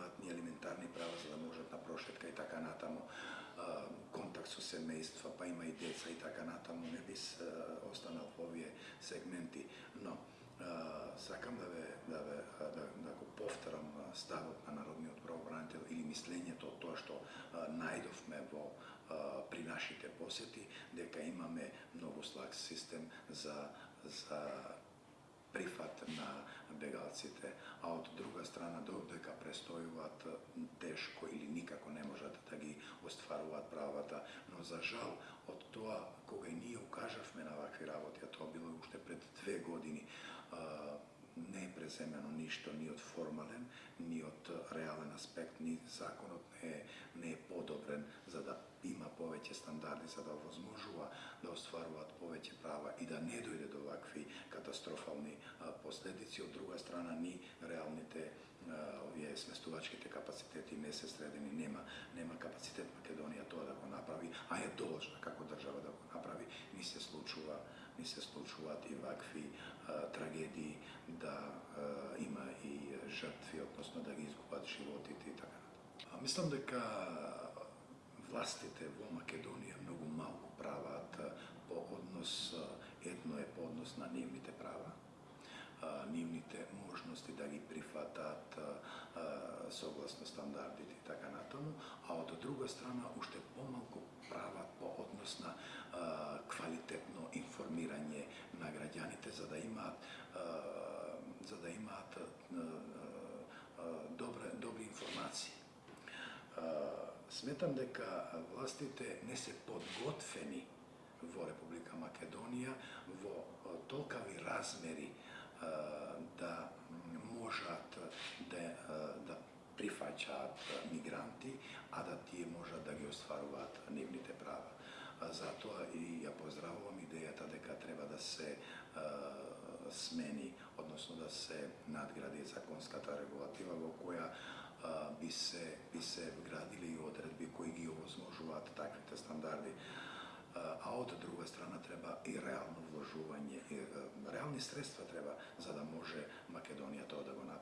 имаат ни елементарни права за да можат на прошетка и така натаму, контакт со семејства, па има и деца и така натаму, не би останал во овие сегменти, но сакам да ве да ве да, да го повторам ставот на народниот правобранител или мислењето од тоа што најдовме во при нашите посети дека имаме многу слаг систем за за прифат на бегалците, а од друга страна додека престојуваат тешко или никако не можат да ги остваруваат правата, но за жал од тоа кога и ние укажавме на вакви работи, а тоа било уште пред две години, не е преземено ништо ни од формален, ни од реален аспект, ни законот не е, не е подобрен за да има повеќе стандарди за да возможува да остваруваат повеќе права и да не дојде до вакви катастрофални последици. Од друга страна, ни реалните овие сместувачките капацитети не се средени, нема нема капацитет Македонија тоа да го направи, а е должна како држава да го направи. Ни се случува, ни се случуваат и вакви а, трагедии да а, има и жртви, односно да ги изгубат животите и така натаму. Мислам дека властите во Македонија многу малку прават по однос, едно е по однос на нивните права, нивните можности да ги прифатат согласно стандардите и така натаму, а од друга страна уште помалку прават по однос на квалитетно информирање на граѓаните за да имаат за да имаат добре добри информации. Сметам дека властите не се подготвени во Република Македонија во толкави размери да можат да, да прифаќаат мигранти, а да тие можат да ги остваруваат нивните права. Затоа и ја поздравувам идејата дека треба да се смени, односно да се надгради законската регулатива во која би се би се вградили и одредби кои ги овозможуваат таквите стандарди а од друга страна треба и реално вложување, и реални средства треба за да може Македонија тоа да го направи.